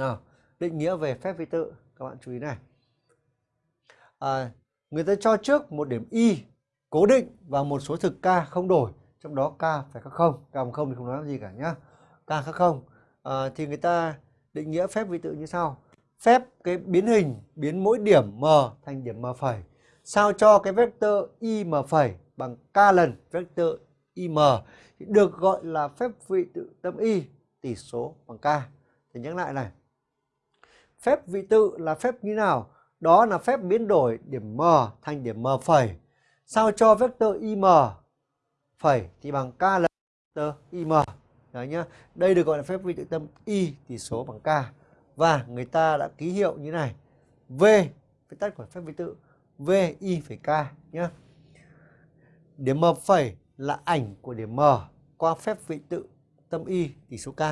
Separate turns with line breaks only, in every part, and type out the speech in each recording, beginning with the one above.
nào định nghĩa về phép vi tự các bạn chú ý này. À, người ta cho trước một điểm y cố định và một số thực k không đổi trong đó k phải khác không. K bằng không thì không nói gì cả nhá. K khác không. À, thì người ta định nghĩa phép vi tự như sau. Phép cái biến hình biến mỗi điểm m thành điểm m phẩy. Sao cho cái vectơ im phẩy bằng k lần vectơ im M được gọi là phép vị tự tâm y tỷ số bằng k. Thì nhắc lại này phép vị tự là phép như nào? Đó là phép biến đổi điểm m thành điểm m phẩy. Sao cho vectơ im phẩy thì bằng k lần vectơ im đấy nhá. Đây được gọi là phép vị tự tâm y tỷ số bằng k. Và người ta đã ký hiệu như này. V, phép tắt của phép vị tự, v y phẩy k nhá. Điểm m phẩy là ảnh của điểm m qua phép vị tự tâm y tỷ số k.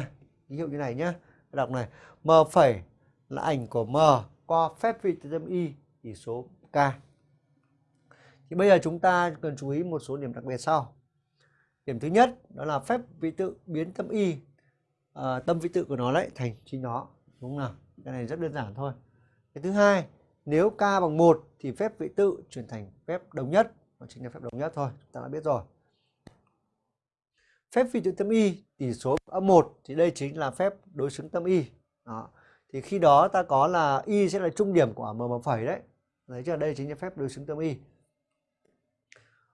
Ký hiệu như này nhá. Đọc này. M phẩy là ảnh của m qua phép vị tự tâm y tỷ số k. Thì bây giờ chúng ta cần chú ý một số điểm đặc biệt sau. Điểm thứ nhất đó là phép vị tự biến tâm y. À, tâm vị tự của nó lại thành chính nó. Đúng không nào? Cái này rất đơn giản thôi. Cái thứ hai nếu k bằng 1 thì phép vị tự chuyển thành phép đồng nhất. Nó chính là phép đồng nhất thôi chúng ta đã biết rồi. Phép vị tự tâm y tỷ số âm 1 thì đây chính là phép đối xứng tâm y. Đó thì khi đó ta có là y sẽ là trung điểm của m bằng phẩy đấy. Đấy chứ đây chính là phép đối xứng tâm y.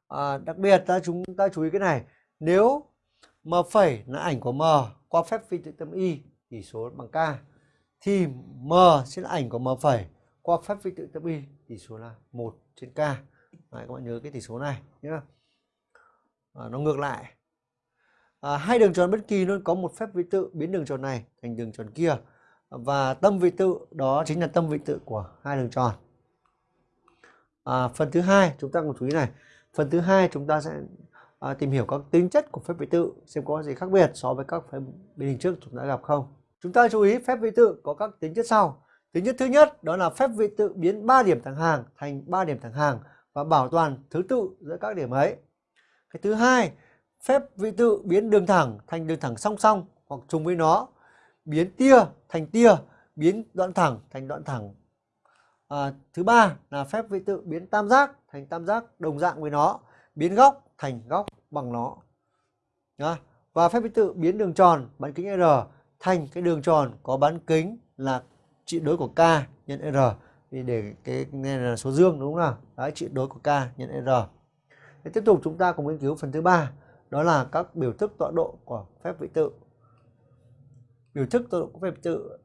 À, đặc biệt ta chúng ta chú ý cái này nếu m phẩy là ảnh của m qua phép phi tự tâm y tỷ số bằng k thì m sẽ là ảnh của m phẩy qua phép phi tự tâm y tỷ số là 1 trên k. Đấy, các bạn nhớ cái tỷ số này nhé à, nó ngược lại. À, hai đường tròn bất kỳ luôn có một phép vị tự biến đường tròn này thành đường tròn kia và tâm vị tự đó chính là tâm vị tự của hai đường tròn. À, phần thứ hai chúng ta cùng chú ý này. Phần thứ hai chúng ta sẽ à, tìm hiểu các tính chất của phép vị tự xem có gì khác biệt so với các phép bên hình trước chúng ta gặp không. Chúng ta chú ý phép vị tự có các tính chất sau. Tính chất thứ nhất đó là phép vị tự biến 3 điểm thẳng hàng thành 3 điểm thẳng hàng và bảo toàn thứ tự giữa các điểm ấy. Cái thứ hai phép vị tự biến đường thẳng thành đường thẳng song song hoặc trùng với nó biến tia thành tia biến đoạn thẳng thành đoạn thẳng. À, thứ ba là phép vị tự biến tam giác thành tam giác đồng dạng với nó biến góc thành góc bằng nó. Đó. và phép vị tự biến đường tròn bán kính r thành cái đường tròn có bán kính là trị đối của k nhân r. Thì để cái này là số dương đúng không nào? Đấy trị đối của k nhân r. Thế tiếp tục chúng ta cùng nghiên cứu phần thứ ba đó là các biểu thức tọa độ của phép vị tự biểu thức tôi cũng phải phép tự